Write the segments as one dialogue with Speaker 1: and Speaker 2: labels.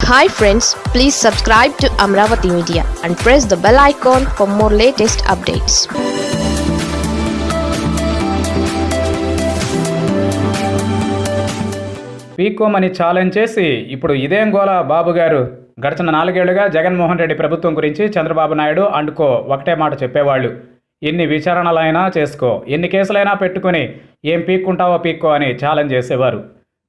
Speaker 1: Hi friends please subscribe to Amaravati media and press the bell icon for more latest updates
Speaker 2: పీకోమని challenge చేసి ఇప్పుడు ఇదేం గోల బాబు గారు. గడిచిన నాలుగేళ్ళుగా జగన్మోహన్ రెడ్డి ప్రభుత్వం గురించి చంద్రబాబు నాయుడు అండుకో ఒకటే మాట చెప్పేవాళ్ళు. ఎన్ని విచారణలైనా చేసుకో ఎన్ని కేసులైనా పెట్టుకుని ఏం పీక్కుంటావో పీక్కో అని ఛాలెంజ్ చేసేవారు.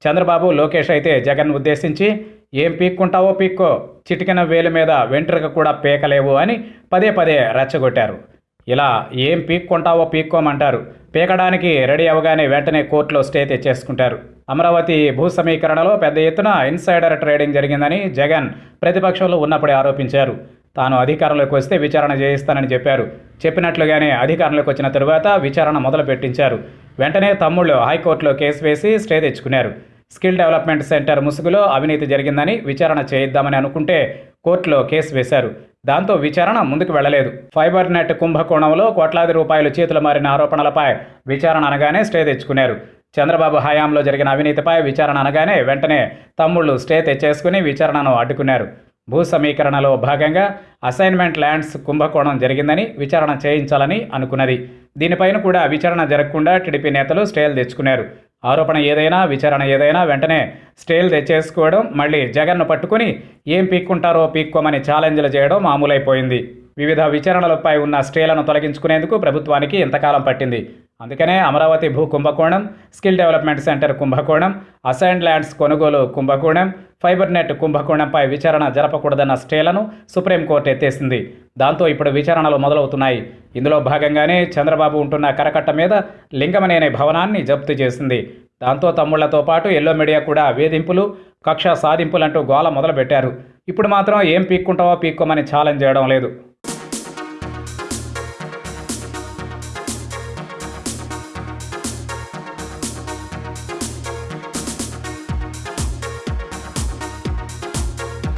Speaker 2: చంద్రబాబు లోకేష్ అయితే జగన్ ఉద్దేశించి ఏం పీక్కుంటావో పీక్కో చిటికిన వేలు మీద వెంట్రుక కూడా పీకలేవు అని పదే పదే రెచ్చగొట్టారు. ఇలా ఏం పీక్కుంటావో పీక్కోమంటారు. పీకడానికి రెడీ అవగానే వెంటనే కోర్టులో స్టే తెచ్చేసుకుంటారు. అమరావతి భూ సమీకరణలో పెద్ద ఎత్తున ఇన్సైడర్ ట్రేడింగ్ జరిగిందని జగన్ ప్రతిపక్షంలో ఉన్నప్పుడే ఆరోపించారు. తాను అధికారంలోకి వస్తే విచారణ చేయిస్తానని చెప్పారు. చెప్పినట్లుగానే అధికారంలోకి వచ్చిన తరువాత విచారణ మొదలు పెట్టించారు వెంటనే తమ్ముళ్ళు హైకోర్టులో కేసు వేసి స్టే తెచ్చుకున్నారు. స్కిల్ డెవలప్మెంట్ సెంటర్ ముసుగులో అవినీతి జరిగిందని విచారణ చేయిద్దామని అనుకుంటే కోర్టులో కేసు వేశారు. దాంతో విచారణ ముందుకు వెళ్ళలేదు ఫైబర్ నెట్ కుంభకోణంలో కోట్లాది రూపాయలు చేతులు మారిన ఆరోపణలపై విచారణ అనగానే స్టే తెచ్చుకున్నారు. చంద్రబాబు హయాంలో జరిగిన అవినీతిపై విచారణ అనగానే వెంటనే తమ్ముళ్ళు స్టే తెచ్చేసుకుని విచారణను అడ్డుకున్నారు. భూ సమీకరణలో భాగంగా అసైన్మెంట్ ల్యాండ్స్ కుంభకోణం జరిగిందని విచారణ చేయించాలని అనుకున్నది. దీనిపైన కూడా విచారణ జరగకుండా టీడీపీ నేతలు స్టేలు తెచ్చుకున్నారు. ఆరోపణ ఏదైనా విచారణ ఏదైనా వెంటనే స్టేలు తెచ్చేసుకోవడం మళ్ళీ జగన్ను పట్టుకుని ఏం పీక్కుంటారో పీక్కోమని ఛాలెంజ్లు చేయడం మామూలైపోయింది. వివిధ విచారణలపై ఉన్న స్టేలను తొలగించుకునేందుకు ప్రభుత్వానికి ఇంతకాలం పట్టింది. అందుకనే అమరావతి భూ కుంభకోణం స్కిల్ డెవలప్మెంట్ సెంటర్ కుంభకోణం అసైన్ ల్యాండ్స్ కొనుగోలు కుంభకోణం ఫైబర్ నెట్ కుంభకోణంపై విచారణ జరపకూడదన్న స్టేలను సుప్రీంకోర్టు ఎత్తేసింది. దాంతో ఇప్పుడు విచారణలు మొదలవుతున్నాయి. ఇందులో భాగంగానే చంద్రబాబు ఉంటున్న కరకట్ట మీద లింగమనేనే భవనాన్ని జప్తు చేసింది. దాంతో తమ్ముళ్ళతో పాటు ఎల్లో మీడియా కూడా వేధింపులు కక్ష సాధింపులంటూ గోల మొదలుపెట్టారు. ఇప్పుడు మాత్రం ఏం పీక్కుంటావో పీక్కోమని ఛాలెంజ్ చేయడం లేదు.